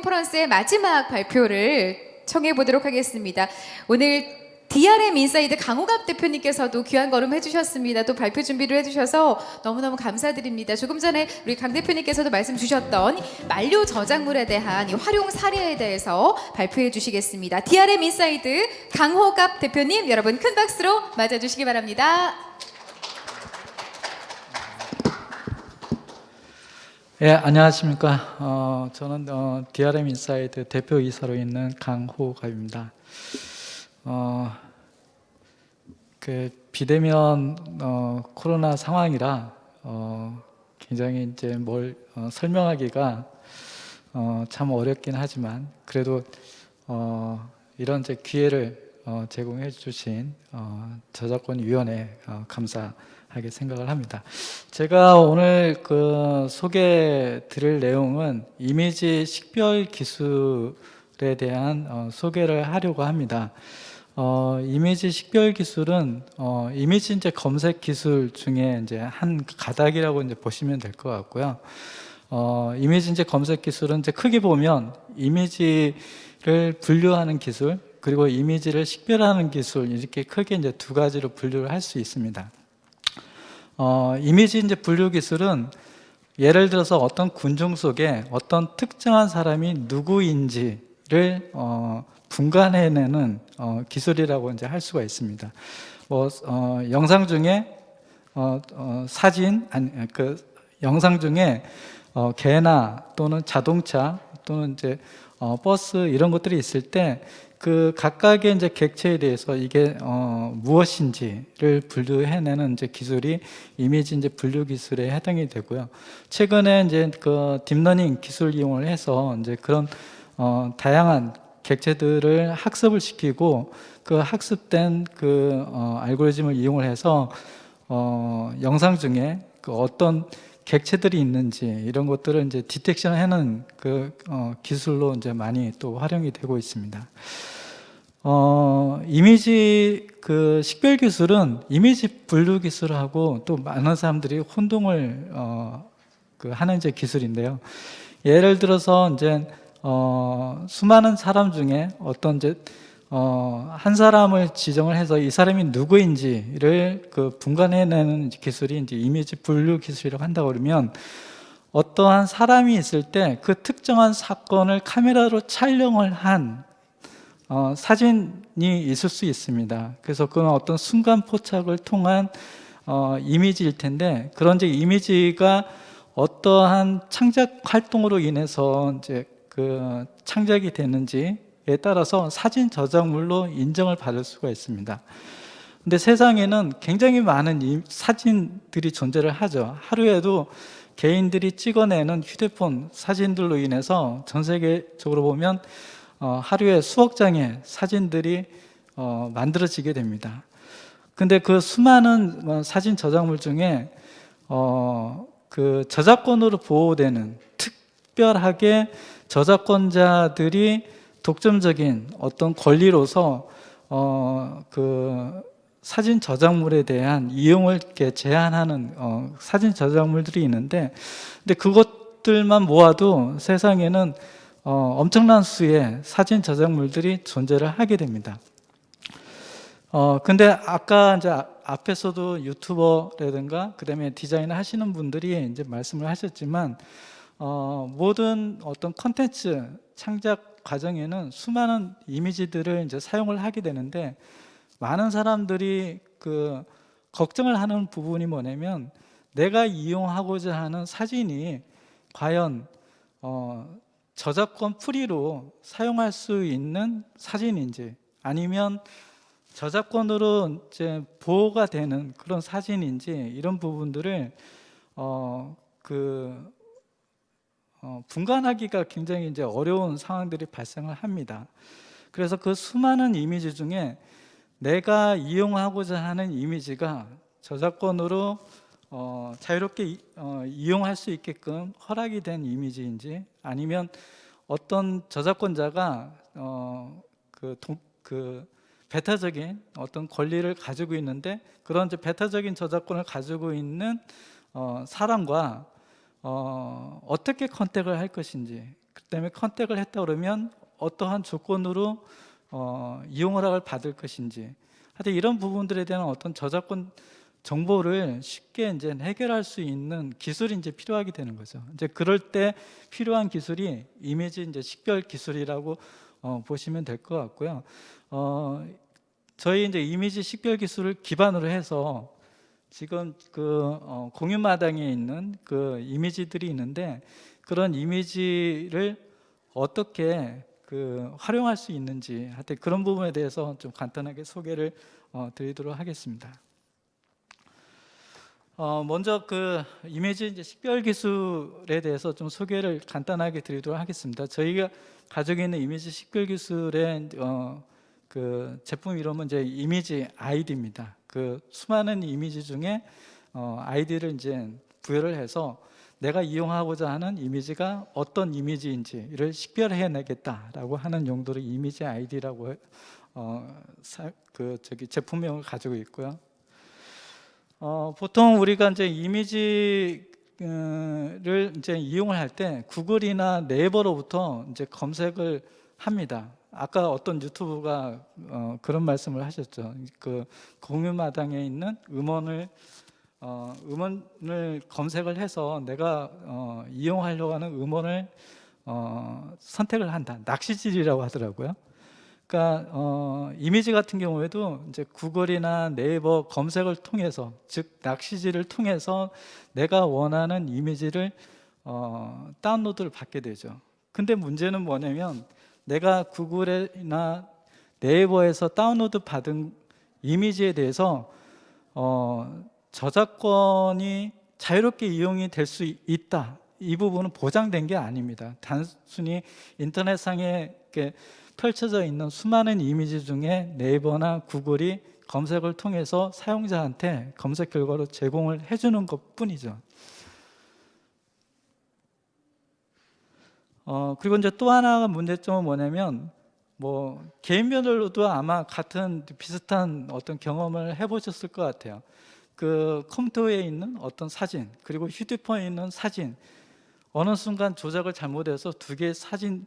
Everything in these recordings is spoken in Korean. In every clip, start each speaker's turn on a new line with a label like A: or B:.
A: 컨퍼런스의 마지막 발표를 청해 보도록 하겠습니다. 오늘 DRM 인사이드 강호갑 대표님께서도 귀한 걸음 해주셨습니다. 또 발표 준비를 해주셔서 너무너무 감사드립니다. 조금 전에 우리 강 대표님께서도 말씀 주셨던 만료 저작물에 대한 이 활용 사례에 대해서 발표해 주시겠습니다. DRM 인사이드 강호갑 대표님 여러분 큰 박수로 맞아주시기 바랍니다.
B: 예, 안녕하십니까. 어, 저는 어, DRM 인사이드 대표이사로 있는 강호갑입니다. 어, 그 비대면 어, 코로나 상황이라 어, 굉장히 이제 뭘 어, 설명하기가 어, 참 어렵긴 하지만 그래도 어, 이런 이제 기회를 어, 제공해 주신 어, 저작권위원회 어, 감사 하게 생각을 합니다. 제가 오늘 그 소개 드릴 내용은 이미지 식별 기술에 대한 어, 소개를 하려고 합니다. 어, 이미지 식별 기술은 어, 이미지 이제 검색 기술 중에 이제 한 가닥이라고 이제 보시면 될 것 같고요. 어, 이미지 이제 검색 기술은 이제 크게 보면 이미지를 분류하는 기술 그리고 이미지를 식별하는 기술 이렇게 크게 이제 두 가지로 분류를 할 수 있습니다. 어, 이미지 이제 분류 기술은 예를 들어서 어떤 군중 속에 어떤 특정한 사람이 누구인지를 어, 분간해내는 어, 기술이라고 이제 할 수가 있습니다. 뭐 어, 영상 중에 어, 어, 사진 아니 그 영상 중에 어, 개나 또는 자동차 또는 이제 어, 버스 이런 것들이 있을 때 그 각각의 이제 객체에 대해서 이게 어, 무엇인지를 분류해내는 이제 기술이 이미지 이제 분류 기술에 해당이 되고요. 최근에 이제 그 딥러닝 기술 이용을 해서 이제 그런 어, 다양한 객체들을 학습을 시키고 그 학습된 그 어, 알고리즘을 이용을 해서 어, 영상 중에 그 어떤 객체들이 있는지 이런 것들을 이제 detection 하는 그 어, 기술로 이제 많이 또 활용이 되고 있습니다. 어, 이미지 그 식별 기술은 이미지 분류 기술하고 또 많은 사람들이 혼동을 어, 그 하는 이제 기술인데요. 예를 들어서 이제 어, 수많은 사람 중에 어떤 이제 어, 한 사람을 지정을 해서 이 사람이 누구인지를 그 분간해내는 기술이 이제 이미지 분류 기술이라고 한다고 그러면 어떠한 사람이 있을 때 그 특정한 사건을 카메라로 촬영을 한 어, 사진이 있을 수 있습니다. 그래서 그건 어떤 순간 포착을 통한 어, 이미지일 텐데 그런 이제 이미지가 어떠한 창작 활동으로 인해서 이제 그 창작이 되는지에 따라서 사진 저작물로 인정을 받을 수가 있습니다. 근데 세상에는 굉장히 많은 사진들이 존재를 하죠. 하루에도 개인들이 찍어내는 휴대폰 사진들로 인해서 전 세계적으로 보면 어, 하루에 수억 장의 사진들이 어, 만들어지게 됩니다. 근데 그 수많은 뭐 사진 저작물 중에 어, 그 저작권으로 보호되는 특별하게 저작권자들이 독점적인 어떤 권리로서 어, 그 사진 저작물에 대한 이용을 이렇게 제한하는 어, 사진 저작물들이 있는데, 근데 그것들만 모아도 세상에는 어, 엄청난 수의 사진 저작물들이 존재를 하게 됩니다. 어, 근데 아까 이제 앞에서도 유튜버라든가 그다음에 디자인을 하시는 분들이 이제 말씀을 하셨지만 어, 모든 어떤 컨텐츠 창작 과정에는 수많은 이미지들을 이제 사용을 하게 되는데 많은 사람들이 그 걱정을 하는 부분이 뭐냐면 내가 이용하고자 하는 사진이 과연 어, 저작권 프리로 사용할 수 있는 사진인지 아니면 저작권으로 이제 보호가 되는 그런 사진인지 이런 부분들을 어, 그 어, 분간하기가 굉장히 이제 어려운 상황들이 발생을 합니다. 그래서 그 수많은 이미지 중에 내가 이용하고자 하는 이미지가 저작권으로 어, 자유롭게 이, 어, 이용할 수 있게끔 허락이 된 이미지인지 아니면 어떤 저작권자가 어, 그, 동, 그 배타적인 어떤 권리를 가지고 있는데 그런 이제 배타적인 저작권을 가지고 있는 어, 사람과 어, 어떻게 컨택을 할 것인지 그다음에 컨택을 했다 그러면 어떠한 조건으로 어, 이용 허락을 받을 것인지 하여튼 이런 부분들에 대한 어떤 저작권 정보를 쉽게 이제 해결할 수 있는 기술이 이제 필요하게 되는 거죠. 이제 그럴 때 필요한 기술이 이미지 이제 식별 기술이라고 어, 보시면 될 것 같고요. 어, 저희 이제 이미지 식별 기술을 기반으로 해서 지금 그 어, 공유마당에 있는 그 이미지들이 있는데 그런 이미지를 어떻게 그 활용할 수 있는지 하여튼 그런 부분에 대해서 좀 간단하게 소개를 어, 드리도록 하겠습니다. 어, 먼저 그 이미지 식별 기술에 대해서 좀 소개를 간단하게 드리도록 하겠습니다. 저희가 가지고 있는 이미지 식별 기술의 어, 그 제품 이름은 이제 이미지 아이디입니다. 그 수많은 이미지 중에 어, 아이디를 이제 부여를 해서 내가 이용하고자 하는 이미지가 어떤 이미지인지를 식별해내겠다라고 하는 용도로 이미지 아이디라고 어, 사, 그 저기 제품명을 가지고 있고요. 어, 보통 우리가 이제 이미지를 이제 이용을 할 때 구글이나 네이버로부터 이제 검색을 합니다. 아까 어떤 유튜브가 어, 그런 말씀을 하셨죠. 그 공유마당에 있는 음원을 어, 음원을 검색을 해서 내가 어, 이용하려고 하는 음원을 어, 선택을 한다. 낚시질이라고 하더라고요. 그러니까 어, 이미지 같은 경우에도 이제 구글이나 네이버 검색을 통해서 즉 낚시질을 통해서 내가 원하는 이미지를 어, 다운로드를 받게 되죠. 근데 문제는 뭐냐면 내가 구글이나 네이버에서 다운로드 받은 이미지에 대해서 어, 저작권이 자유롭게 이용이 될 수 있다. 이 부분은 보장된 게 아닙니다. 단순히 인터넷상에 이렇게 펼쳐져 있는 수많은 이미지 중에 네이버나 구글이 검색을 통해서 사용자한테 검색 결과로 제공을 해주는 것 뿐이죠. 어, 그리고 이제 또 하나가 문제점은 뭐냐면 뭐 개인별로도 아마 같은 비슷한 어떤 경험을 해보셨을 것 같아요. 그 컴퓨터에 있는 어떤 사진 그리고 휴대폰에 있는 사진 어느 순간 조작을 잘못해서 두 개의 사진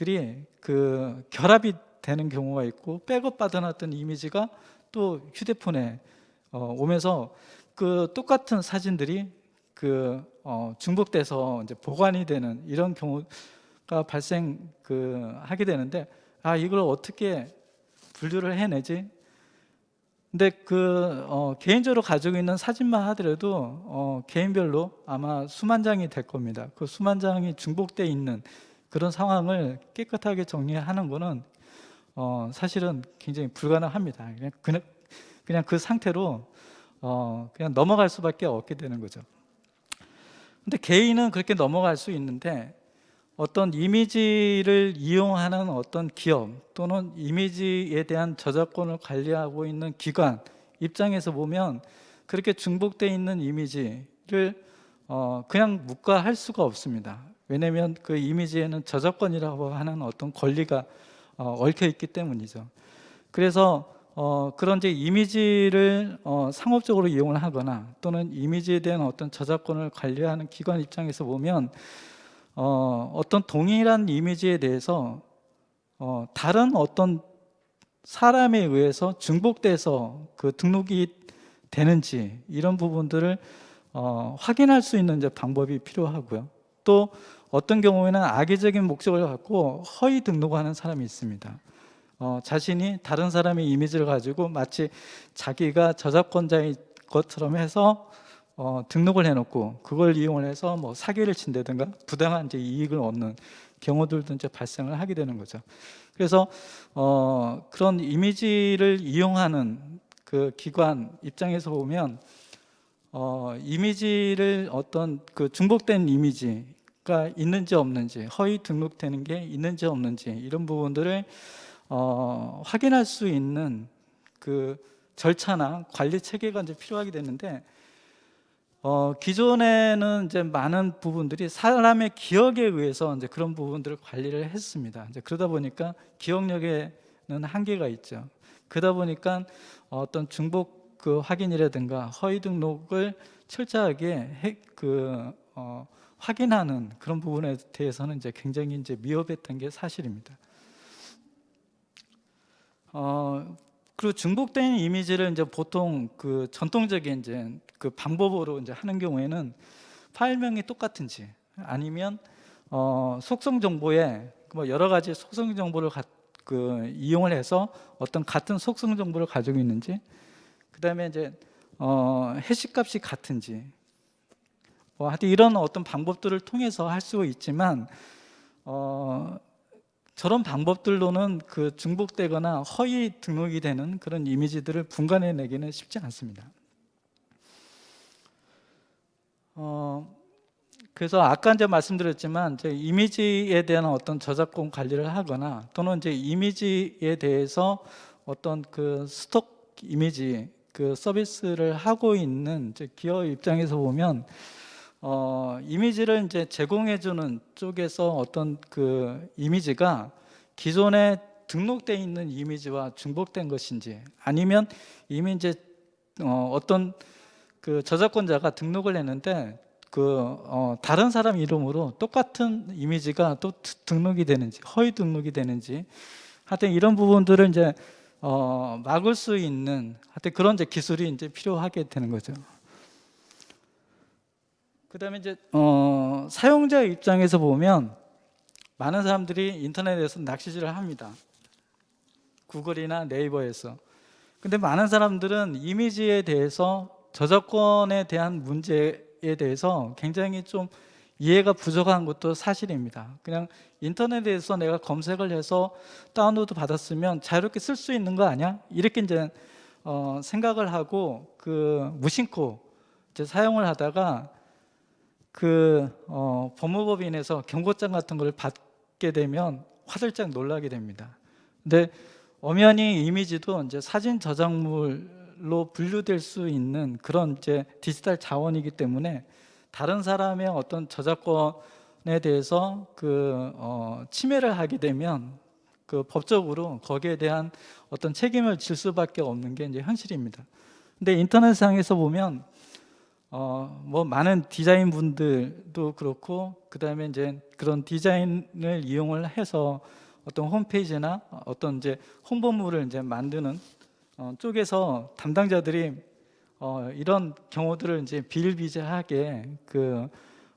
B: 들이 그 결합이 되는 경우가 있고 백업 받아놨던 이미지가 또 휴대폰에 어, 오면서 그 똑같은 사진들이 그 어, 중복돼서 이제 보관이 되는 이런 경우가 발생 그 하게 되는데 아 이걸 어떻게 분류를 해내지? 근데 그 어, 개인적으로 가지고 있는 사진만 하더라도 어, 개인별로 아마 수만 장이 될 겁니다. 그 수만 장이 중복돼 있는 그런 상황을 깨끗하게 정리하는 거는 어, 사실은 굉장히 불가능합니다. 그냥 그냥, 그냥 그 상태로 어, 그냥 넘어갈 수밖에 없게 되는 거죠. 근데 개인은 그렇게 넘어갈 수 있는데 어떤 이미지를 이용하는 어떤 기업 또는 이미지에 대한 저작권을 관리하고 있는 기관 입장에서 보면 그렇게 중복되어 있는 이미지를 어 그냥 묵과할 수가 없습니다. 왜냐하면 그 이미지에는 저작권이라고 하는 어떤 권리가 어 얽혀 있기 때문이죠. 그래서 어, 그런 이제 이미지를 어, 상업적으로 이용을 하거나 또는 이미지에 대한 어떤 저작권을 관리하는 기관 입장에서 보면 어, 어떤 동일한 이미지에 대해서 어, 다른 어떤 사람에 의해서 중복돼서 그 등록이 되는지 이런 부분들을 어, 확인할 수 있는 이제 방법이 필요하고요. 또 어떤 경우에는 악의적인 목적을 갖고 허위 등록하는 사람이 있습니다. 어, 자신이 다른 사람의 이미지를 가지고 마치 자기가 저작권자인 것처럼 해서 어, 등록을 해놓고 그걸 이용을 해서 뭐 사기를 친다든가 부당한 이제 이익을 얻는 경우들도 이제 발생을 하게 되는 거죠. 그래서 어, 그런 이미지를 이용하는 그 기관 입장에서 보면 어, 이미지를 어떤 그 중복된 이미지 가 있는지 없는지 허위 등록되는 게 있는지 없는지 이런 부분들을 어, 확인할 수 있는 그 절차나 관리 체계가 이제 필요하게 되는데 어, 기존에는 이제 많은 부분들이 사람의 기억에 의해서 이제 그런 부분들을 관리를 했습니다. 이제 그러다 보니까 기억력에는 한계가 있죠. 그러다 보니까 어떤 중복 그 확인이라든가 허위 등록을 철저하게 해, 그 어, 확인하는 그런 부분에 대해서는 이제 굉장히 이제 미흡했던 게 사실입니다. 어, 그리고 중복된 이미지를 이제 보통 그 전통적인 이제 그 방법으로 이제 하는 경우에는 파일명이 똑같은지 아니면 어, 속성 정보에 뭐 여러 가지 속성 정보를 가, 그 이용을 해서 어떤 같은 속성 정보를 가지고 있는지 그다음에 이제 어, 해시 값이 같은지 뭐 하여튼 이런 어떤 방법들을 통해서 할 수 있지만 어, 저런 방법들로는 그 중복되거나 허위 등록이 되는 그런 이미지들을 분간해내기는 쉽지 않습니다. 어, 그래서 아까 이제 말씀드렸지만 이제 이미지에 대한 어떤 저작권 관리를 하거나 또는 이제 이미지에 대해서 어떤 그 스톡 이미지 그 서비스를 하고 있는 기업 입장에서 보면 어, 이미지를 이제 제공해주는 쪽에서 어떤 그 이미지가 기존에 등록돼 있는 이미지와 중복된 것인지 아니면 이미 이제 어, 어떤 그 저작권자가 등록을 했는데 그 어, 다른 사람 이름으로 똑같은 이미지가 또 드- 등록이 되는지 허위 등록이 되는지 하여튼 이런 부분들을 이제 어, 막을 수 있는 하여튼 그런 이제 기술이 이제 필요하게 되는 거죠. 그 다음에 이제 어, 사용자 입장에서 보면 많은 사람들이 인터넷에서 낚시질을 합니다. 구글이나 네이버에서. 근데 많은 사람들은 이미지에 대해서 저작권에 대한 문제에 대해서 굉장히 좀 이해가 부족한 것도 사실입니다. 그냥 인터넷에서 내가 검색을 해서 다운로드 받았으면 자유롭게 쓸 수 있는 거 아니야? 이렇게 이제 어, 생각을 하고 그 무심코 이제 사용을 하다가 그 어, 법무법인에서 경고장 같은 걸 받게 되면 화들짝 놀라게 됩니다. 근데 엄연히 이미지도 이제 사진 저작물로 분류될 수 있는 그런 이제 디지털 자원이기 때문에 다른 사람의 어떤 저작권에 대해서 그 어, 침해를 하게 되면 그 법적으로 거기에 대한 어떤 책임을 질 수밖에 없는 게 이제 현실입니다. 근데 인터넷상에서 보면 어, 뭐 많은 디자인 분들도 그렇고 그 다음에 이제 그런 디자인을 이용을 해서 어떤 홈페이지나 어떤 이제 홍보물을 이제 만드는 어, 쪽에서 담당자들이 어, 이런 경우들을 이제 비일비재하게 그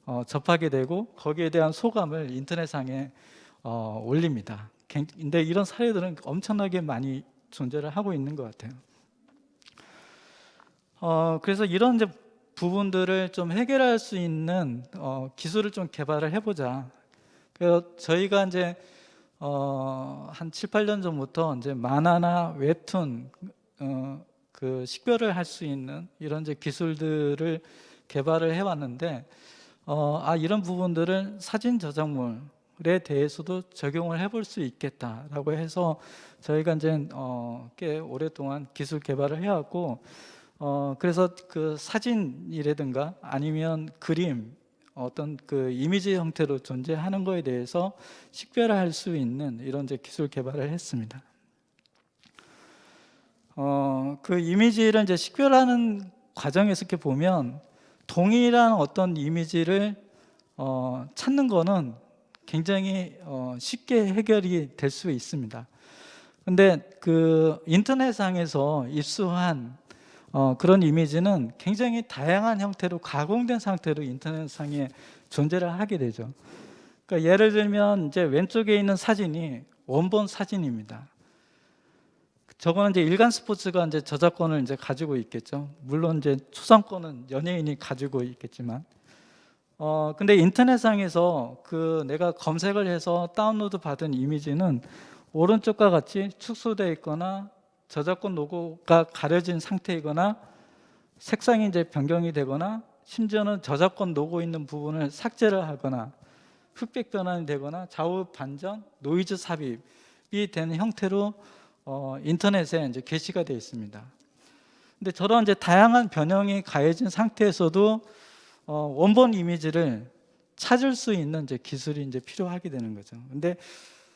B: 어, 접하게 되고 거기에 대한 소감을 인터넷상에 어, 올립니다. 갱- 근데 이런 사례들은 엄청나게 많이 존재를 하고 있는 것 같아요. 어, 그래서 이런 이제 부분들을 좀 해결할 수 있는 어, 기술을 좀 개발을 해보자. 그래서 저희가 이제 어, 한 7, 8년 전부터 이제 만화나 웹툰 어, 그 식별을 할 수 있는 이런 이제 기술들을 개발을 해왔는데 어, 아 이런 부분들을 사진 저작물에 대해서도 적용을 해볼 수 있겠다라고 해서 저희가 이제 어, 꽤 오랫동안 기술 개발을 해왔고 어, 그래서 그 사진이라든가 아니면 그림 어떤 그 이미지 형태로 존재하는 거에 대해서 식별할 수 있는 이런 이제 기술 개발을 했습니다. 어, 그 이미지를 이제 식별하는 과정에서 이렇게 보면 동일한 어떤 이미지를 어, 찾는 거는 굉장히 어, 쉽게 해결이 될 수 있습니다. 근데 그 인터넷상에서 입수한 어, 그런 이미지는 굉장히 다양한 형태로 가공된 상태로 인터넷상에 존재를 하게 되죠. 그러니까 예를 들면 이제 왼쪽에 있는 사진이 원본 사진입니다. 저거는 이제 일간 스포츠가 이제 저작권을 이제 가지고 있겠죠. 물론 이제 초상권은 연예인이 가지고 있겠지만, 어 근데 인터넷상에서 그 내가 검색을 해서 다운로드 받은 이미지는 오른쪽과 같이 축소되어 있거나 저작권 로고가 가려진 상태이거나 색상이 이제 변경이 되거나 심지어는 저작권 로고 있는 부분을 삭제를 하거나 흑백 변환이 되거나 좌우 반전, 노이즈 삽입이 되는 형태로 어, 인터넷에 이제 게시가 되어 있습니다. 근데 저런 이제 다양한 변형이 가해진 상태에서도 어, 원본 이미지를 찾을 수 있는 이제 기술이 이제 필요하게 되는 거죠. 근데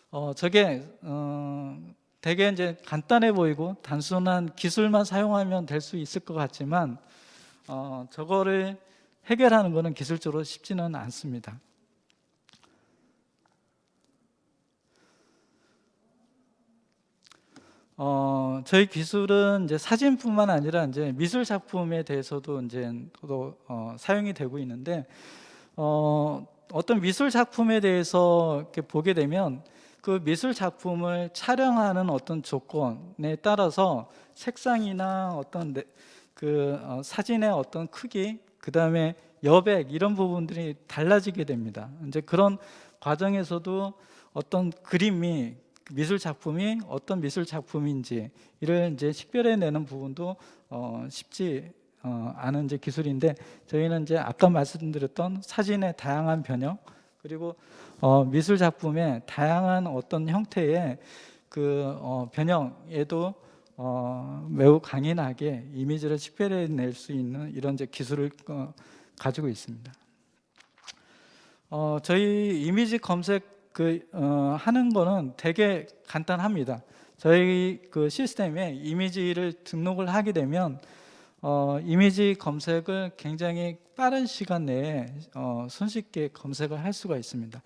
B: 어, 저게 어, 되게 이제 간단해 보이고 단순한 기술만 사용하면 될 수 있을 것 같지만 어, 저거를 해결하는 것은 기술적으로 쉽지는 않습니다. 어, 저희 기술은 이제 사진뿐만 아니라 이제 미술 작품에 대해서도 이제 또 어, 사용이 되고 있는데 어, 어떤 미술 작품에 대해서 이렇게 보게 되면 그 미술 작품을 촬영하는 어떤 조건에 따라서 색상이나 어떤 내- 그 어, 사진의 어떤 크기, 그 다음에 여백 이런 부분들이 달라지게 됩니다. 이제 그런 과정에서도 어떤 그림이 미술 작품이 어떤 미술 작품인지 이를 이제 식별해내는 부분도 어, 쉽지 어, 않은 이제 기술인데 저희는 이제 아까 말씀드렸던 사진의 다양한 변형 그리고 어, 미술 작품의 다양한 어떤 형태의 그 어, 변형에도 어, 매우 강인하게 이미지를 식별해낼 수 있는 이런 이제 기술을 어, 가지고 있습니다. 어, 저희 이미지 검색 그 어, 하는 거는 되게 간단합니다. 저희 그 시스템에 이미지를 등록을 하게 되면 어, 이미지 검색을 굉장히 빠른 시간 내에 어, 손쉽게 검색을 할 수가 있습니다.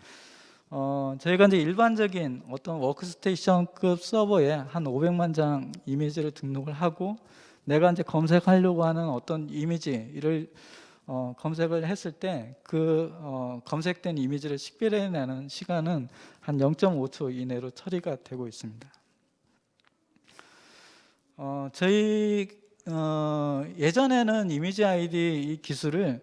B: 어, 저희가 이제 일반적인 어떤 워크스테이션급 서버에 한 500만 장 이미지를 등록을 하고 내가 이제 검색하려고 하는 어떤 이미지를 어, 검색을 했을 때그 검색된 이미지를 식별해내는 시간은 한 0.5초 이내로 처리가 되고 있습니다. 어, 저희 어, 예전에는 이미지 아이디 이 기술을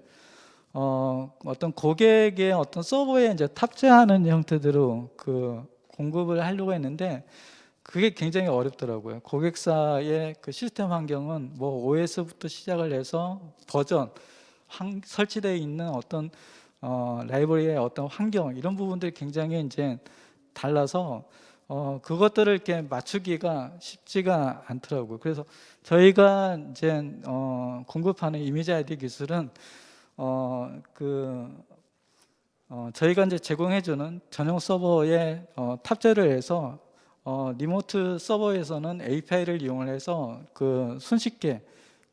B: 어, 어떤 고객의 어떤 서버에 이제 탑재하는 형태대로 그 공급을 하려고 했는데 그게 굉장히 어렵더라고요. 고객사의 그 시스템 환경은 뭐 OS부터 시작을 해서 버전, 환, 설치되어 있는 어떤 어, 라이브러리의 어떤 환경 이런 부분들이 굉장히 이제 달라서 어, 그것들을 이렇게 맞추기가 쉽지가 않더라고요. 그래서 저희가 이제 어, 공급하는 이미지 아이디 기술은 어, 그 어, 저희가 이제 제공해주는 전용 서버에 어, 탑재를 해서 어, 리모트 서버에서는 API를 이용을 해서 그 손쉽게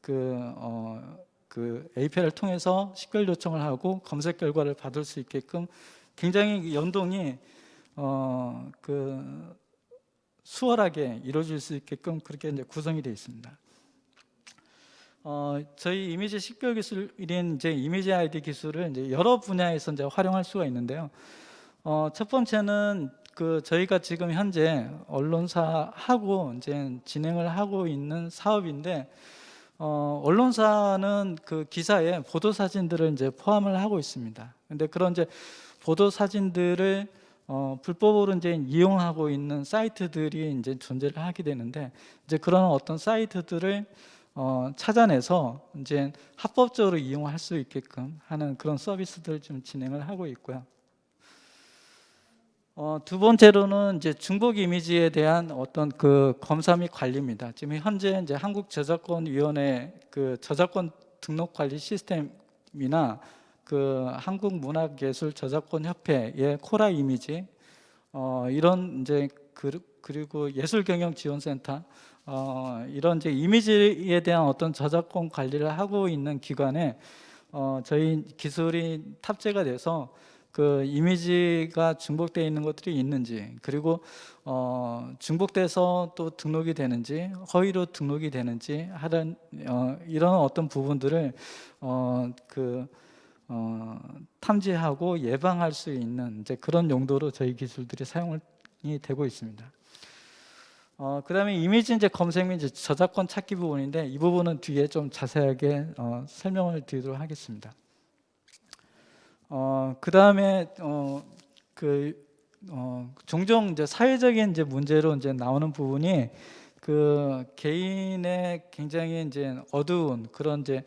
B: 그, 어, 그 API를 통해서 식별 요청을 하고 검색 결과를 받을 수 있게끔 굉장히 연동이 어, 그 수월하게 이루어질 수 있게끔 그렇게 이제 구성이 되어 있습니다. 어, 저희 이미지 식별 기술인 이제 이미지 아이디 기술을 이제 여러 분야에서 이제 활용할 수가 있는데요. 어, 첫 번째는 그 저희가 지금 현재 언론사하고 이제 진행을 하고 있는 사업인데 어, 언론사는 그 기사에 보도 사진들을 이제 포함을 하고 있습니다. 근데 그런 이제 보도 사진들을 어, 불법으로 이제 이용하고 있는 사이트들이 이제 존재를 하게 되는데 이제 그런 어떤 사이트들을 어, 찾아내서 이제 합법적으로 이용할 수 있게끔 하는 그런 서비스들을 좀 진행을 하고 있고요. 어, 두 번째로는 이제 중복 이미지에 대한 어떤 그 검사 및 관리입니다. 지금 현재 이제 한국 저작권위원회 그 저작권 등록 관리 시스템이나 그 한국문화예술 저작권 협회의 코라 이미지 어, 이런 이제 그, 그리고 예술경영지원센터 어, 이런 이제 이미지에 대한 어떤 저작권 관리를 하고 있는 기관에 어, 저희 기술이 탑재가 돼서 그 이미지가 중복되어 있는 것들이 있는지 그리고 어, 중복돼서 또 등록이 되는지 허위로 등록이 되는지 하는 어, 이런 어떤 부분들을 어, 그 어, 탐지하고 예방할 수 있는 이제 그런 용도로 저희 기술들이 사용이 되고 있습니다. 어, 그 다음에 이미지 이제 검색 및 저작권 찾기 부분인데 이 부분은 뒤에 좀 자세하게 어, 설명을 드리도록 하겠습니다. 어, 그 다음에 어, 그 어, 종종 이제 사회적인 이제 문제로 이제 나오는 부분이 그 개인의 굉장히 이제 어두운 그런 이제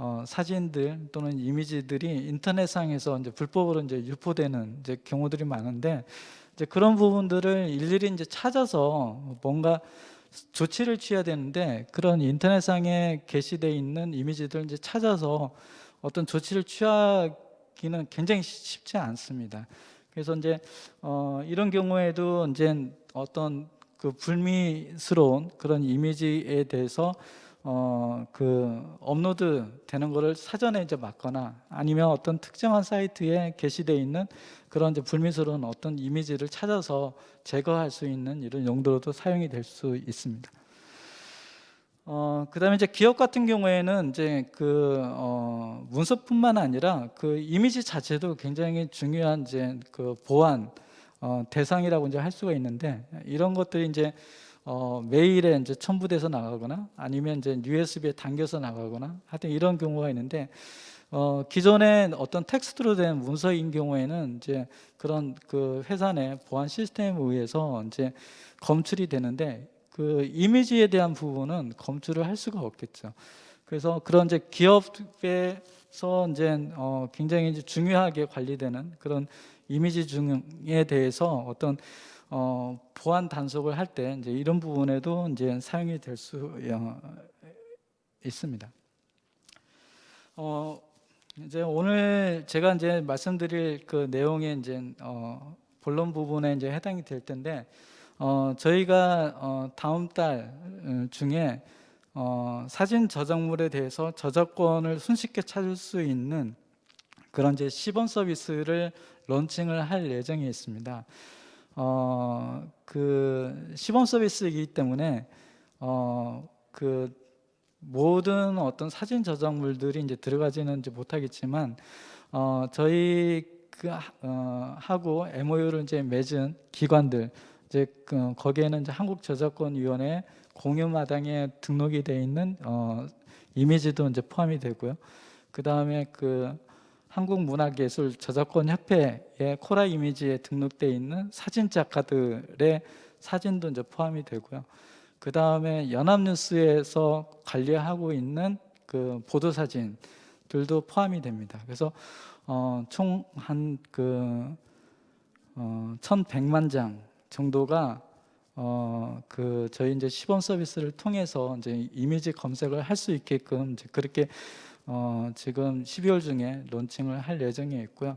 B: 어, 사진들 또는 이미지들이 인터넷상에서 이제 불법으로 이제 유포되는 이제 경우들이 많은데 이제 그런 부분들을 일일이 이제 찾아서 뭔가 조치를 취해야 되는데 그런 인터넷상에 게시되어 있는 이미지들 이제 찾아서 어떤 조치를 취하기는 굉장히 쉽지 않습니다. 그래서 이제 어, 이런 경우에도 이제 어떤 그 불미스러운 그런 이미지에 대해서 어, 그 업로드 되는 거를 사전에 이제 막거나 아니면 어떤 특정한 사이트에 게시되어 있는 그런 이제 불미스러운 어떤 이미지를 찾아서 제거할 수 있는 이런 용도로도 사용이 될 수 있습니다. 어, 그다음에 이제 기업 같은 경우에는 이제 그 어, 문서뿐만 아니라 그 이미지 자체도 굉장히 중요한 이제 그 보안 어, 대상이라고 이제 할 수가 있는데 이런 것들이 이제 어, 메일에 이제 첨부돼서 나가거나 아니면 이제 USB에 당겨서 나가거나 하여튼 이런 경우가 있는데 어, 기존에 어떤 텍스트로 된 문서인 경우에는 이제 그런 그 회사 내 보안 시스템에 의해서 이제 검출이 되는데 그 이미지에 대한 부분은 검출을 할 수가 없겠죠. 그래서 그런 이제 기업에서 이제 어, 굉장히 이제 중요하게 관리되는 그런 이미지 중에 대해서 어떤 어, 보안 단속을 할 때 이제 이런 부분에도 이제 사용이 될 수 있습니다. 어, 이제 오늘 제가 이제 말씀드릴 그 내용에 이제 어, 본론 부분에 이제 해당이 될 텐데 어, 저희가 어, 다음 달 어, 중에 어, 사진 저작물에 대해서 저작권을 손쉽게 찾을 수 있는 그런 이제 시범 서비스를 론칭을 할 예정이 있습니다. 어, 그 시범 서비스이기 때문에 어, 그 모든 어떤 사진 저작물들이 이제 들어가지는 이제 못하겠지만 어, 저희 그 하- 어, 하고 MOU를 이제 맺은 기관들 이제 그 거기에는 이제 한국 저작권 위원회 공유 마당에 등록이 돼 있는 어, 이미지도 이제 포함이 되고요. 그 다음에 그 한국문화예술 저작권협회의 코라 이미지에 등록돼 있는 사진 작가들의 사진도 이제 포함이 되고요. 그 다음에 연합뉴스에서 관리하고 있는 그 보도 사진들도 포함이 됩니다. 그래서 어, 총 한그 어, 1,100만 장 정도가 어, 그 저희 이제 시범 서비스를 통해서 이제 이미지 검색을 할 수 있게끔 그렇게 어, 지금 12월 중에 론칭을 할 예정에 있고요.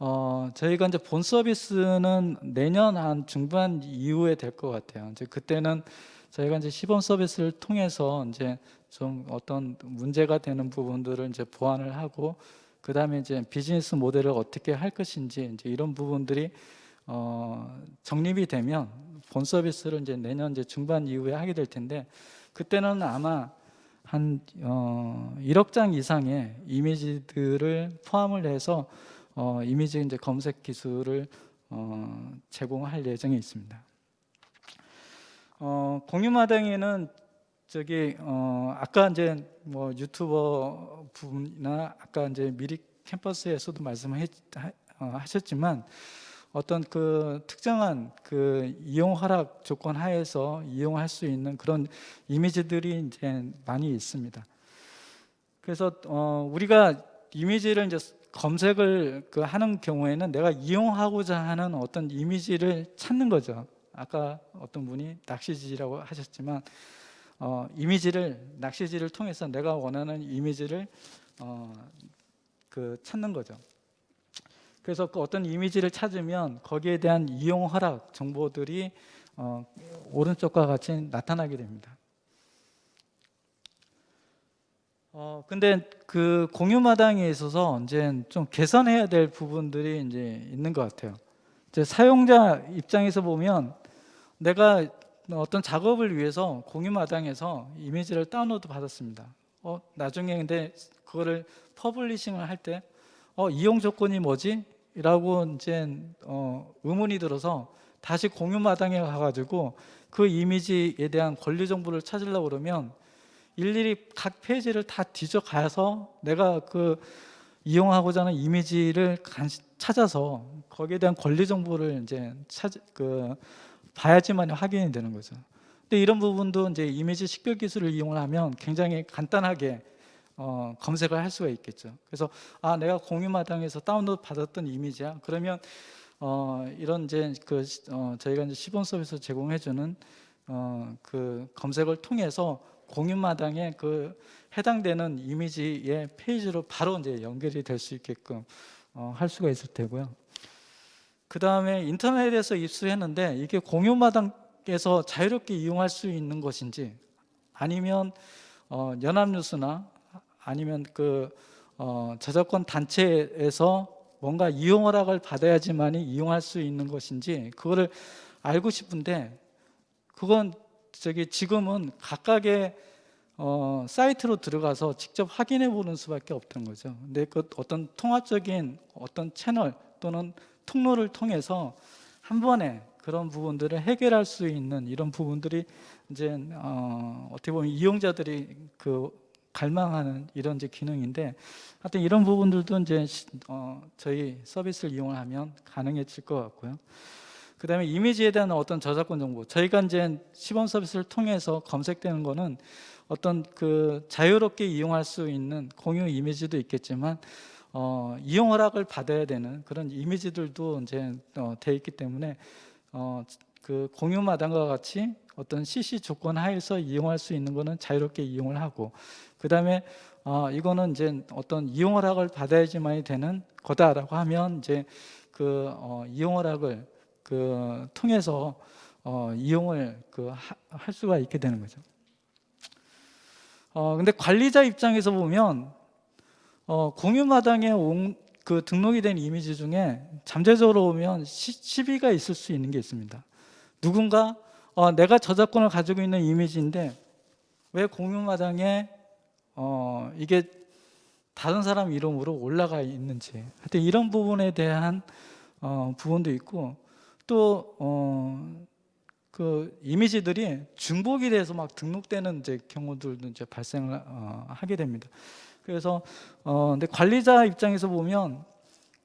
B: 어, 저희가 이제 본 서비스는 내년 한 중반 이후에 될 것 같아요. 이제 그때는 저희가 이제 시범 서비스를 통해서 이제 좀 어떤 문제가 되는 부분들을 이제 보완을 하고 그 다음에 이제 비즈니스 모델을 어떻게 할 것인지 이제 이런 부분들이 어, 정립이 되면 본 서비스를 이제 내년 이제 중반 이후에 하게 될 텐데 그때는 아마 한 어, 1억 장 이상의 이미지들을 포함을 해서 어, 이미지 이제 검색 기술을 어, 제공할 예정에 있습니다. 어, 공유마당에는 저기 어, 아까 이제 뭐 유튜버 분이나 아까 이제 미리 캠퍼스에서도 말씀하셨지만 어떤 그 특정한 그 이용 허락 조건 하에서 이용할 수 있는 그런 이미지들이 이제 많이 있습니다. 그래서 어, 우리가 이미지를 이제 검색을 그 하는 경우에는 내가 이용하고자 하는 어떤 이미지를 찾는 거죠. 아까 어떤 분이 낚시지라고 하셨지만 어, 이미지를 낚시지를 통해서 내가 원하는 이미지를 어, 그 찾는 거죠. 그래서 그 어떤 이미지를 찾으면 거기에 대한 이용 허락 정보들이 어, 오른쪽과 같이 나타나게 됩니다. 어 근데 그 공유마당에 있어서 이제 좀 개선해야 될 부분들이 이제 있는 것 같아요. 이제 사용자 입장에서 보면 내가 어떤 작업을 위해서 공유마당에서 이미지를 다운로드 받았습니다. 어 나중에 근데 그거를 publishing을 할 때 어 이용 조건이 뭐지? 라고 이제 어, 의문이 들어서 다시 공유마당에 가가지고 그 이미지에 대한 권리 정보를 찾으려고 그러면 일일이 각 페이지를 다 뒤져가서 내가 그 이용하고자 하는 이미지를 간- 찾아서 거기에 대한 권리 정보를 이제 찾, 그 봐야지만 확인이 되는 거죠. 근데 이런 부분도 이제 이미지 식별 기술을 이용을 하면 굉장히 간단하게 어, 검색을 할 수가 있겠죠. 그래서 아 내가 공유마당에서 다운로드 받았던 이미지야. 그러면 어, 이런 이제 그 시- 어, 저희가 이제 시범 서비스 제공해주는 어, 그 검색을 통해서 공유마당에 그 해당되는 이미지의 페이지로 바로 이제 연결이 될 수 있게끔 어, 할 수가 있을 테고요. 그 다음에 인터넷에서 입수했는데 이게 공유마당에서 자유롭게 이용할 수 있는 것인지 아니면 어, 연합뉴스나 아니면 그 어, 저작권 단체에서 뭔가 이용 허락을 받아야지만이 이용할 수 있는 것인지 그거를 알고 싶은데 그건 저기 지금은 각각의 어, 사이트로 들어가서 직접 확인해 보는 수밖에 없던 거죠. 근데 그 어떤 통합적인 어떤 채널 또는 통로를 통해서 한 번에 그런 부분들을 해결할 수 있는 이런 부분들이 이제 어, 어떻게 보면 이용자들이 그 갈망하는 이런 이제 기능인데 하여튼 이런 부분들도 이제 시- 어, 저희 서비스를 이용하면 가능해질 것 같고요. 그 다음에 이미지에 대한 어떤 저작권 정보 저희가 이제 시범 서비스를 통해서 검색되는 거는 어떤 그 자유롭게 이용할 수 있는 공유 이미지도 있겠지만 어, 이용 허락을 받아야 되는 그런 이미지들도 이제 어, 돼 있기 때문에 어, 그 공유 마당과 같이 어떤 CC 조건 하에서 이용할 수 있는 거는 자유롭게 이용을 하고 그 다음에 어, 이거는 이제 어떤 이용 허락을 받아야지만이 되는 거다라고 하면 이제 그 어, 이용 허락을 그 통해서 어, 이용을 그할 수가 있게 되는 거죠. 어, 근데 관리자 입장에서 보면 어, 공유마당에 온, 그 등록이 된 이미지 중에 잠재적으로 보면 시, 시비가 있을 수 있는 게 있습니다. 누군가 어, 내가 저작권을 가지고 있는 이미지인데 왜 공유마당에 어, 이게 다른 사람 이름으로 올라가 있는지 하여튼 이런 부분에 대한 어, 부분도 있고 또 어, 그 이미지들이 중복이 돼서 막 등록되는 이제 경우들도 이제 발생을 어, 하게 됩니다. 그래서 어 근데 관리자 입장에서 보면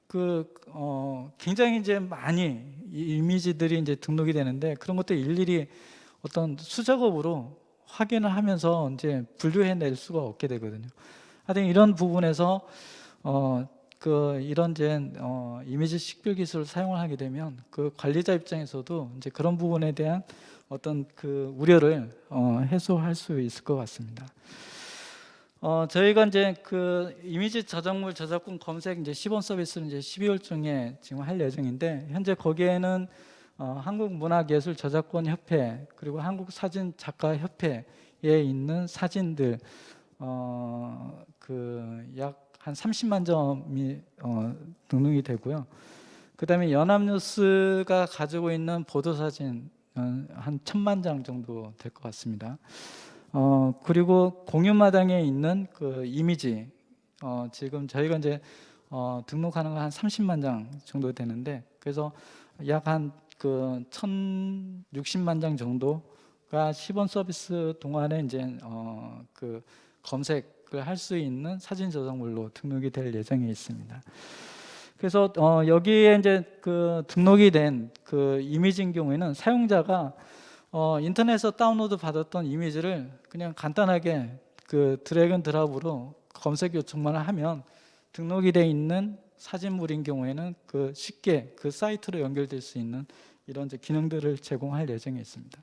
B: 그 어, 굉장히 이제 많이 이 이미지들이 이제 등록이 되는데 그런 것도 일일이 어떤 수작업으로 확인을 하면서 이제 분류해낼 수가 없게 되거든요. 하여튼 이런 부분에서 어, 그 이런 이제 어, 이미지 식별 기술을 사용을 하게 되면 그 관리자 입장에서도 이제 그런 부분에 대한 어떤 그 우려를 어, 해소할 수 있을 것 같습니다. 어, 저희가 이제 그 이미지 저작물 저작권 검색 이제 시범 서비스를 이제 12월 중에 지금 할 예정인데 현재 거기에는 어, 한국문화예술 저작권 협회 그리고 한국사진 작가 협회에 있는 사진들 어, 그약 한 30만 점이 어, 등록이 되고요. 그 다음에 연합뉴스가 가지고 있는 보도 사진 어, 한 천만 장 정도 될 것 같습니다. 어, 그리고 공유마당에 있는 그 이미지 어, 지금 저희가 이제 어, 등록하는 거 한 30만 장 정도 되는데 그래서 약 한 그 1,060만 장 정도가 시범 서비스 동안에 이제 어, 그 검색을 할 수 있는 사진 저작물로 등록이 될 예정에 있습니다. 그래서 어, 여기에 이제 그 등록이 된 그 이미지인 경우에는 사용자가 어, 인터넷에서 다운로드 받았던 이미지를 그냥 간단하게 그 드래곤 드랍으로 검색 요청만 하면 등록이 돼 있는 사진물인 경우에는 그 쉽게 그 사이트로 연결될 수 있는 이런 기능들을 제공할 예정에 있습니다.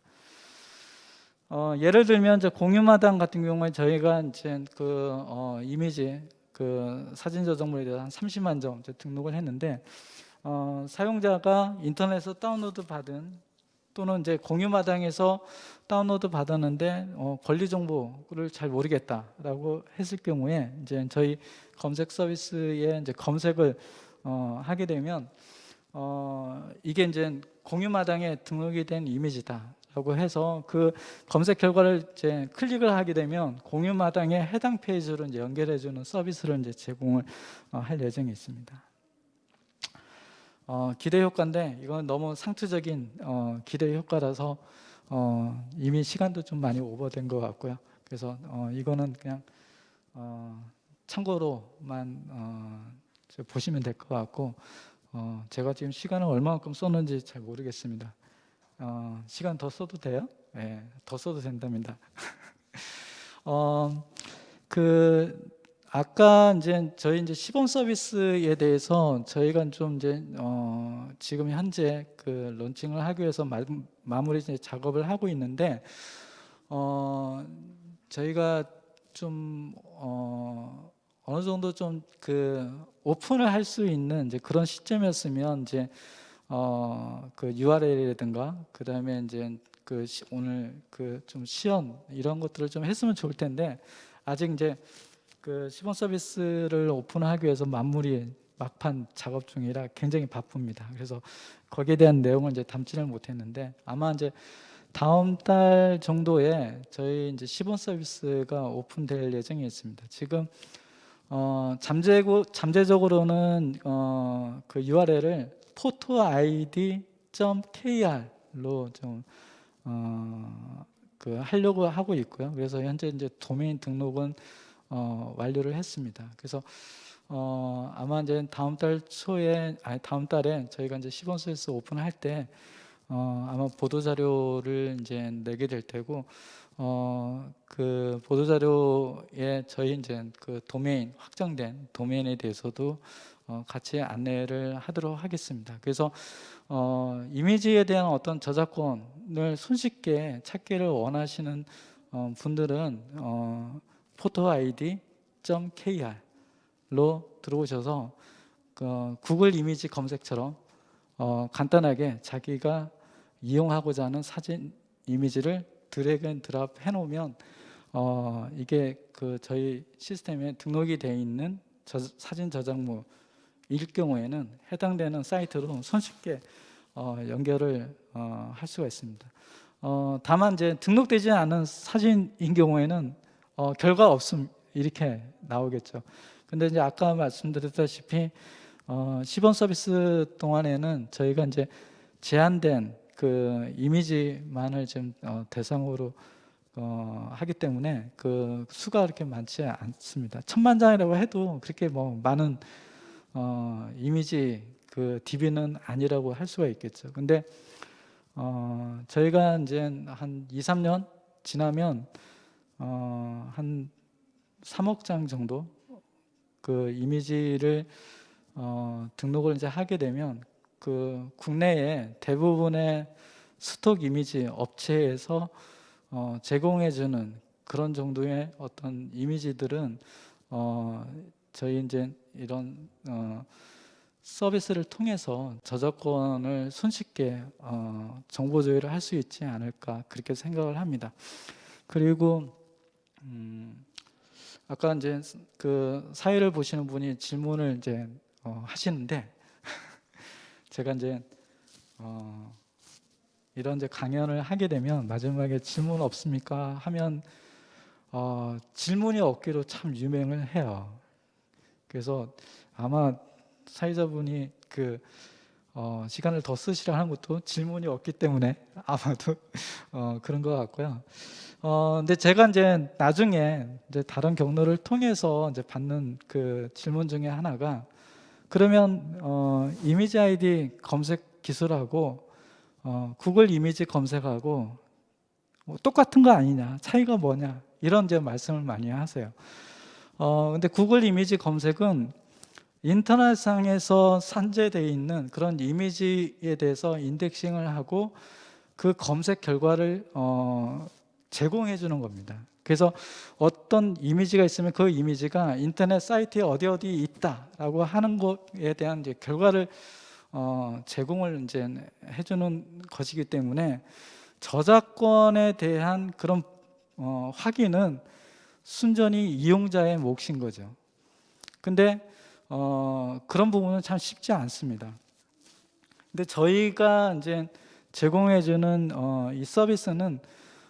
B: 어, 예를 들면 이제 공유마당 같은 경우에 저희가 이제 그 어, 이미지 그 사진 저작물에 대해서 한 30만 점 등록을 했는데 어, 사용자가 인터넷에서 다운로드 받은 또는 이제 공유마당에서 다운로드 받았는데 어, 권리 정보를 잘 모르겠다라고 했을 경우에 이제 저희 검색 서비스에 이제 검색을 어, 하게 되면 어, 이게 이제 공유마당에 등록이 된 이미지다 라고 해서 그 검색 결과를 이제 클릭을 하게 되면 공유마당에 해당 페이지로 이제 연결해 주는 서비스를 이제 제공을 어, 할 예정에 있습니다. 어, 기대 효과인데 이건 너무 상투적인 어, 기대 효과라서 어, 이미 시간도 좀 많이 오버된 것 같고요. 그래서 어, 이거는 그냥 어, 참고로만 어, 저 보시면 될 것 같고 어, 제가 지금 시간을 얼마만큼 썼는지 잘 모르겠습니다. 어, 시간 더 써도 돼요? 네, 더 써도 된답니다. 어, 그 아까 이제 저희 이제 시범 서비스에 대해서 저희가 좀 이제 어 지금 현재 그 론칭을 하기 위해서 마, 마무리 이제 작업을 하고 있는데 어 저희가 좀어 어느 정도 좀 그 오픈을 할 수 있는 이제 그런 시점이었으면 이제 어 그 URL이라든가 그 다음에 이제 그 시- 오늘 그 좀 시연 이런 것들을 좀 했으면 좋을 텐데 아직 이제 그 시범 서비스를 오픈하기 위해서 만물이 막판 작업 중이라 굉장히 바쁩니다. 그래서 거기에 대한 내용을 이제 담지를 못했는데 아마 이제 다음 달 정도에 저희 이제 시범 서비스가 오픈될 예정이 있습니다. 지금 어, 잠재고 잠재적으로는 어, 그 URL을 photoid.kr로 좀 어, 그 하려고 하고 있고요. 그래서 현재 이제 도메인 등록은 어, 완료를 했습니다. 그래서 어, 아마 이제 다음 달 초에 아니 다음 달에 저희가 이제 시범 서비스 오픈할 때 어, 아마 보도 자료를 이제 내게 될 테고 어, 그 보도 자료에 저희 이제 그 도메인 확정된 도메인에 대해서도 어, 같이 안내를 하도록 하겠습니다. 그래서 어, 이미지에 대한 어떤 저작권을 손쉽게 찾기를 원하시는 어, 분들은 어, photoid.kr로 들어오셔서 그 구글 이미지 검색처럼 어, 간단하게 자기가 이용하고자 하는 사진 이미지를 drag and drop 해놓으면 어, 이게 그 저희 시스템에 등록이 되어 있는 저, 사진 저작물일 경우에는 해당되는 사이트로 손쉽게 어, 연결을 어, 할 수가 있습니다. 어, 다만 이제 등록되지 않은 사진인 경우에는 어, 결과 없음 이렇게 나오겠죠. 근데 이제 아까 말씀드렸다시피 어, 시범 서비스 동안에는 저희가 이제 제한된 그 이미지만을 지금 어, 대상으로 어, 하기 때문에 그 수가 그렇게 많지 않습니다. 천만 장이라고 해도 그렇게 뭐 많은 어, 이미지 그 DB는 아니라고 할 수가 있겠죠. 근데 어, 저희가 이제 한 2, 3년 지나면 어, 한 3억 장 정도 그 이미지를 어, 등록을 이제 하게 되면 그 국내에 대부분의 스톡 이미지 업체에서 어, 제공해주는 그런 정도의 어떤 이미지들은 어, 저희 이제 이런 어, 서비스를 통해서 저작권을 손쉽게 어, 정보 조회를 할 수 있지 않을까 그렇게 생각을 합니다. 그리고 음, 아까 이제 그 사회를 보시는 분이 질문을 이제 어, 하시는데 제가 이제 어, 이런 이제 강연을 하게 되면 마지막에 질문 없습니까 하면 어, 질문이 없기로 참 유명을 해요. 그래서 아마 사회자분이 그 어, 시간을 더 쓰시라 하는 것도 질문이 없기 때문에 아마도 어, 그런 것 같고요. 어, 근데 제가 이제 나중에 이제 다른 경로를 통해서 이제 받는 그 질문 중에 하나가 그러면 어, 이미지 아이디 검색 기술하고 어, 구글 이미지 검색하고 뭐 똑같은 거 아니냐 차이가 뭐냐 이런 이제 말씀을 많이 하세요. 어, 근데 구글 이미지 검색은 인터넷상에서 산재되어 있는 그런 이미지에 대해서 인덱싱을 하고 그 검색 결과를 어, 제공해 주는 겁니다. 그래서 어떤 이미지가 있으면 그 이미지가 인터넷 사이트에 어디 어디 있다라고 하는 것에 대한 이제 결과를 어, 제공을 이제 해주는 것이기 때문에 저작권에 대한 그런 어, 확인은 순전히 이용자의 몫인 거죠. 근데 어, 그런 부분은 참 쉽지 않습니다. 근데 저희가 이제 제공해주는 어, 이 서비스는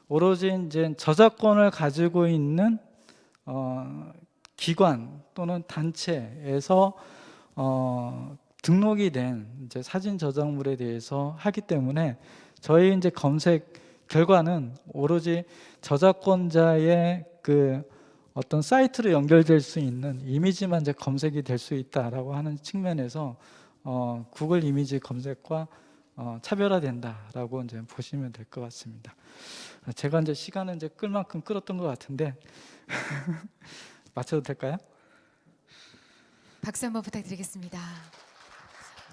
B: 오로지 이제 저작권을 가지고 있는 어, 기관 또는 단체에서 어, 등록이 된 이제 사진 저작물에 대해서 하기 때문에 저희 이제 검색 결과는 오로지 저작권자의 그 어떤 사이트로 연결될 수 있는 이미지만 이제 검색이 될 수 있다라고 하는 측면에서 어, 구글 이미지 검색과 어, 차별화된다라고 이제 보시면 될 것 같습니다. 제가 이제 시간은 이제 끌 만큼 끌었던 것 같은데 맞춰도 될까요?
A: 박수 한번 부탁드리겠습니다.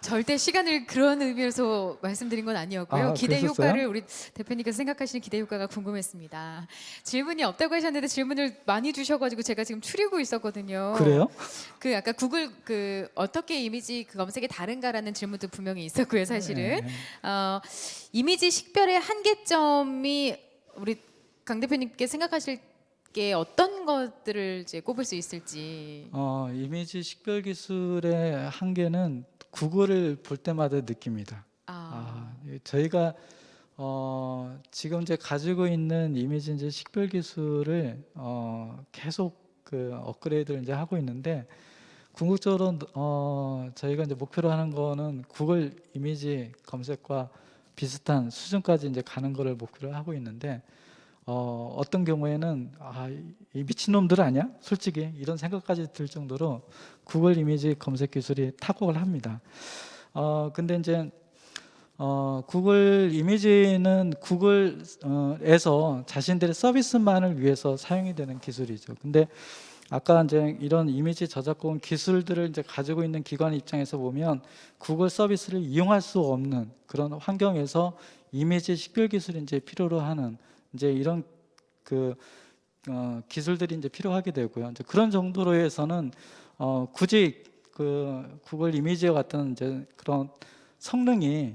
A: 절대 시간을 그런 의미에서 말씀드린 건 아니었고요.
B: 아,
A: 기대? 효과를 우리 대표님께서 생각하시는 기대 효과가 궁금했습니다. 질문이 없다고 하셨는데 질문을 많이 주셔가지고 제가 지금 추리고 있었거든요.
B: 그래요?
A: 그 아까 구글 그 어떻게 이미지 그 검색이 다른가라는 질문도 분명히 있었고요, 사실은.
B: 네.
A: 어, 이미지 식별의 한계점이 우리 강 대표님께 생각하실 게 어떤 것들을 이제 꼽을 수 있을지.
B: 어, 이미지 식별 기술의 한계는 구글을 볼 때마다 느낍니다.
A: 아,
B: 아, 예, 저희가 어, 지금 이제 가지고 있는 이미지 이제 식별 기술을 어, 계속 그 업그레이드를 이제 하고 있는데 궁극적으로 어, 저희가 이제 목표로 하는 거는 구글 이미지 검색과 비슷한 수준까지 이제 가는 거를 목표로 하고 있는데 어, 어떤 경우에는 아, 이- 이 미친놈들 아니야? 솔직히 이런 생각까지 들 정도로 구글 이미지 검색 기술이 탁월을 합니다. 어, 근데 이제 어, 구글 이미지는 구글에서 자신들의 서비스만을 위해서 사용이 되는 기술이죠. 근데 아까 이제 이런 이미지 저작권 기술들을 이제 가지고 있는 기관 입장에서 보면 구글 서비스를 이용할 수 없는 그런 환경에서 이미지 식별 기술이 이제 필요로 하는 이제 이런 그 어, 기술들이 이제 필요하게 되고요. 이제 그런 정도로 해서는 어, 굳이 그 구글 이미지와 같은 이제 그런 성능이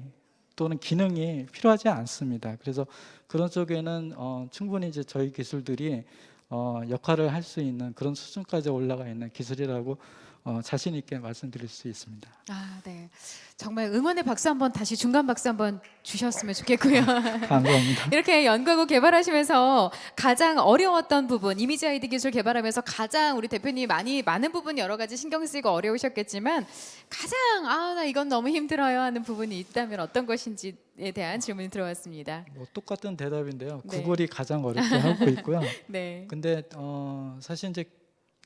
B: 또는 기능이 필요하지 않습니다. 그래서 그런 쪽에는 어, 충분히 이제 저희 기술들이 어, 역할을 할 수 있는 그런 수준까지 올라가 있는 기술이라고 어, 자신 있게 말씀드릴 수 있습니다.
A: 아, 네. 정말 응원의 박수 한번 다시 중간 박수 한번 주셨으면 좋겠고요.
B: 감사합니다.
A: 이렇게 연구하고 개발하시면서 가장 어려웠던 부분, 이미지 아이디 기술 개발하면서 가장 우리 대표님이 많이 많은 부분 여러 가지 신경 쓰이고 어려우셨겠지만 가장 아, 나 이건 너무 힘들어요 하는 부분이 있다면 어떤 것인지 에 대한 질문이 들어왔습니다.
B: 뭐 똑같은 대답인데요.
A: 네.
B: 구글이 가장 어렵게 하고 있고요.
A: 네.
B: 근데 어, 사실 이제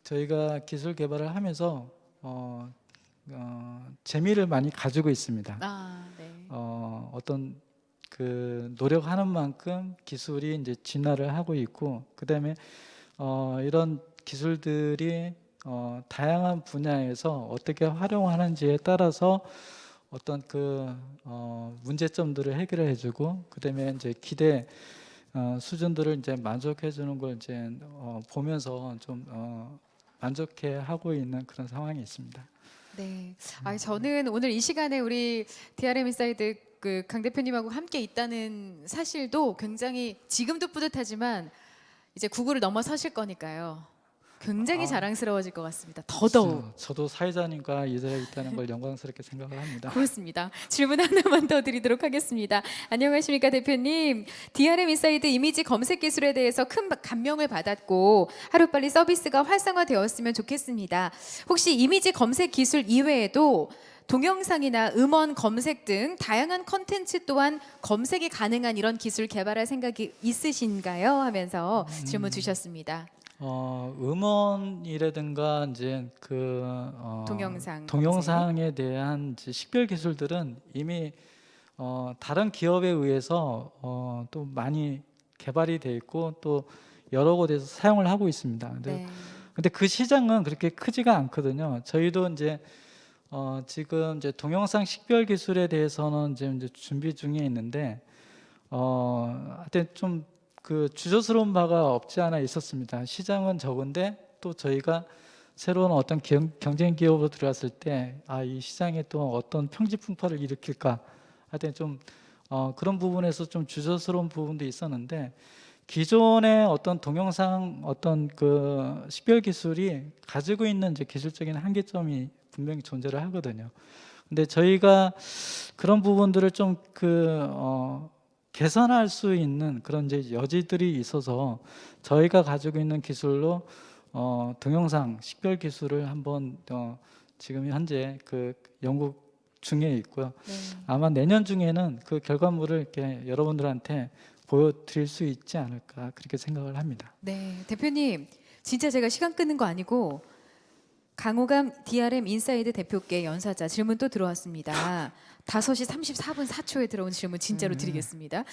B: 저희가 기술 개발을 하면서 어, 어, 재미를 많이 가지고 있습니다.
A: 아, 네.
B: 어, 어떤 그 노력하는 만큼 기술이 이제 진화를 하고 있고 그다음에 어, 이런 기술들이 어, 다양한 분야에서 어떻게 활용하는지에 따라서 어떤 그 어, 문제점들을 해결을 해주고 그다음에 이제 기대 어, 수준들을 이제 만족해 주는 걸 이제 어, 보면서 좀 어, 만족해 하고 있는 그런 상황이 있습니다.
A: 네. 아, 저는 오늘 이 시간에 우리 DRM 인사이드 그 강 대표님하고 함께 있다는 사실도 굉장히 지금도 뿌듯하지만 이제 구글을 넘어서실 거니까요. 굉장히
B: 아.
A: 자랑스러워질 것 같습니다. 더더욱.
B: 저- 저도 사회자님과 이 자리에 있다는 걸 영광스럽게 생각을 합니다.
A: 고맙습니다. 질문 하나만 더 드리도록 하겠습니다. 안녕하십니까 대표님. DRM 인사이드 이미지 검색 기술에 대해서 큰 감명을 받았고 하루빨리 서비스가 활성화되었으면 좋겠습니다. 혹시 이미지 검색 기술 이외에도 동영상이나 음원 검색 등 다양한 컨텐츠 또한 검색이 가능한 이런 기술 개발할 생각이 있으신가요? 하면서 질문 주셨습니다.
B: 어, 음원이라든가 이제 그 어,
A: 동영상
B: 동영상에 대한 식별 기술들은 이미 어, 다른 기업에 의해서 어, 또 많이 개발이 돼 있고 또 여러 곳에서 사용을 하고 있습니다. 근데
A: 네.
B: 근데 그 시장은 그렇게 크지가 않거든요. 저희도 이제 어 지금 이제 동영상 식별 기술에 대해서는 지금 이제 준비 중에 있는데 어 하여튼 좀 그 주저스러운 바가 없지 않아 있었습니다. 시장은 적은데 또 저희가 새로운 어떤 경, 경쟁 기업으로 들어왔을 때 아 이 시장에 또 어떤 평지 풍파를 일으킬까 하여튼 좀 어, 그런 부분에서 좀 주저스러운 부분도 있었는데 기존의 어떤 동영상 어떤 그 식별 기술이 가지고 있는 이제 기술적인 한계점이 분명히 존재를 하거든요. 근데 저희가 그런 부분들을 좀그 어, 개선할 수 있는 그런 이제 여지들이 있어서 저희가 가지고 있는 기술로 어, 동영상 식별 기술을 한번 어, 지금 현재 그 연구 중에 있고요.
A: 네.
B: 아마 내년 중에는 그 결과물을 이렇게 여러분들한테 보여드릴 수 있지 않을까 그렇게 생각을 합니다.
A: 네, 대표님, 진짜 제가 시간 끄는 거 아니고 강호감 DRM 인사이드 대표께 연사자 질문 또 들어왔습니다. 5시 34분 4초에 들어온 질문 진짜로 드리겠습니다.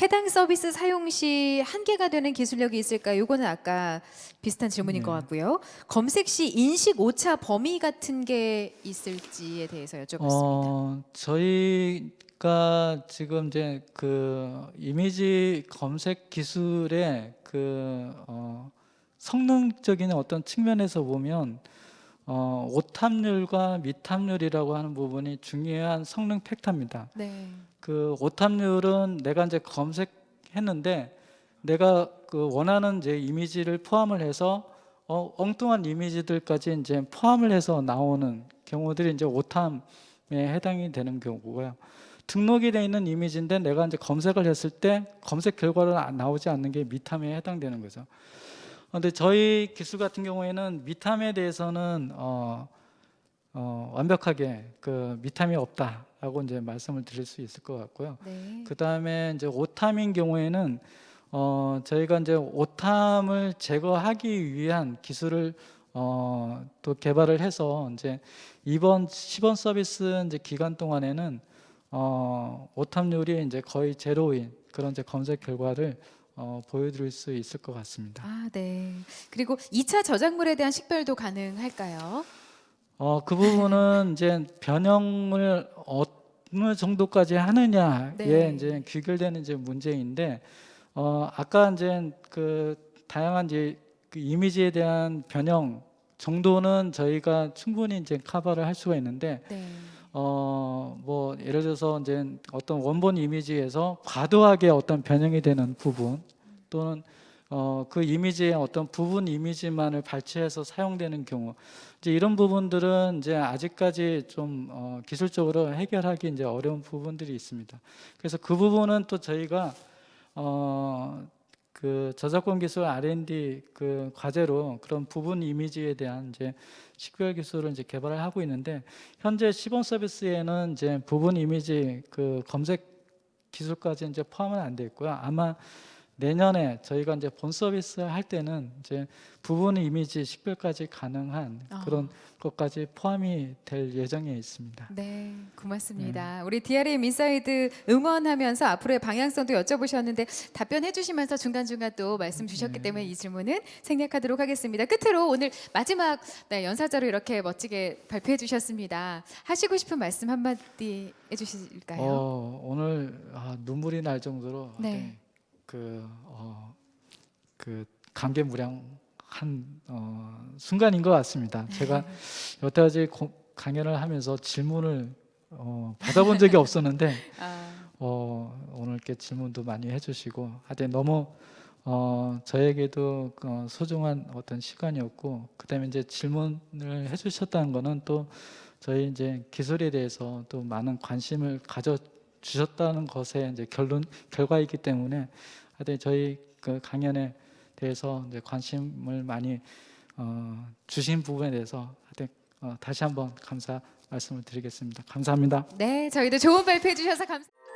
A: 해당 서비스 사용 시 한계가 되는 기술력이 있을까요? 이거는 아까 비슷한 질문인 것 같고요. 검색 시 인식 오차 범위 같은 게 있을지에 대해서 여쭤봤습니다.
B: 어, 저희가 지금 이제 그 이미지 검색 기술의 그 어, 성능적인 어떤 측면에서 보면 어, 오탑률과 미탑률이라고 하는 부분이 중요한 성능 팩터입니다.
A: 네.
B: 그 오탑률은 내가 이제 검색했는데 내가 그 원하는 이제 이미지를 포함을 해서 어, 엉뚱한 이미지들까지 이제 포함을 해서 나오는 경우들이 이제 오탐에 해당이 되는 경우고요. 등록이 되어 있는 이미지인데 내가 이제 검색을 했을 때 검색 결과로 안- 나오지 않는 게 미탐에 해당되는 거죠. 근데 저희 기술 같은 경우에는 미탐에 대해서는 어, 어, 완벽하게 그 미탐이 없다라고 이제 말씀을 드릴 수 있을 것 같고요.
A: 네.
B: 그 다음에 이제 오탐인 경우에는 어, 저희가 이제 오탐을 제거하기 위한 기술을 어, 또 개발을 해서 이제 이번 시범 서비스 이제 기간 동안에는 어, 오탐률이 이제 거의 제로인 그런 이제 검색 결과를 어, 보여드릴 수 있을 것 같습니다.
A: 아, 네. 그리고 2차 저작물에 대한 식별도 가능할까요?
B: 어, 그 부분은 이제 변형을 어느 정도까지 하느냐에
A: 네.
B: 이제 귀결되는 이제 문제인데, 어, 아까 이제 그 다양한 이제 그 이미지에 대한 변형 정도는 저희가 충분히 이제 커버를 할 수가 있는데,
A: 네.
B: 어, 뭐 예를 들어서 이제 어떤 원본 이미지에서 과도하게 어떤 변형이 되는 부분 또는 어, 그 이미지의 어떤 부분 이미지만을 발췌해서 사용되는 경우 이제 이런 부분들은 이제 아직까지 좀 어, 기술적으로 해결하기 이제 어려운 부분들이 있습니다. 그래서 그 부분은 또 저희가 어, 그 저작권 기술 R&D 그 과제로 그런 부분 이미지에 대한 이제 식별 기술을 이제 개발을 하고 있는데 현재 시범 서비스에는 이제 부분 이미지 그 검색 기술까지 이제 포함은 안 돼 있고요. 아마 내년에 저희가 이제 본 서비스 할 때는 이제 부분 이미지 식별까지 가능한
A: 아.
B: 그런 것까지 포함이 될 예정에 있습니다.
A: 네, 고맙습니다. 우리 DRM 인사이드 응원하면서 앞으로의 방향성도 여쭤보셨는데 답변해 주시면서 중간중간 또 말씀 주셨기 때문에 이 질문은 생략하도록 하겠습니다. 끝으로 오늘 마지막 네, 연사자로 이렇게 멋지게 발표해 주셨습니다. 하시고 싶은 말씀 한마디 해 주실까요?
B: 어, 오늘 아, 눈물이 날 정도로
A: 네.
B: 네, 그, 어, 그 감개무량한 어, 순간인 것 같습니다. 제가 여태까지 고- 강연을 하면서 질문을 어, 받아본 적이 없었는데
A: 아,
B: 어, 오늘 이렇게 질문도 많이 해주시고 하여튼 너무 어, 저에게도 어, 소중한 어떤 시간이었고 그다음에 이제 질문을 해주셨다는 거는 또 저희 이제 기술에 대해서 또 많은 관심을 가져 주셨다는 것의 이제 결론 결과이기 때문에 하여튼 저희 그 강연에 대해서 이제 관심을 많이 어, 주신 부분에 대해서 하여튼 어, 다시 한번 감사 말씀을 드리겠습니다. 감사합니다.
A: 네, 저희도 좋은 발표해 주셔서 감사합니다.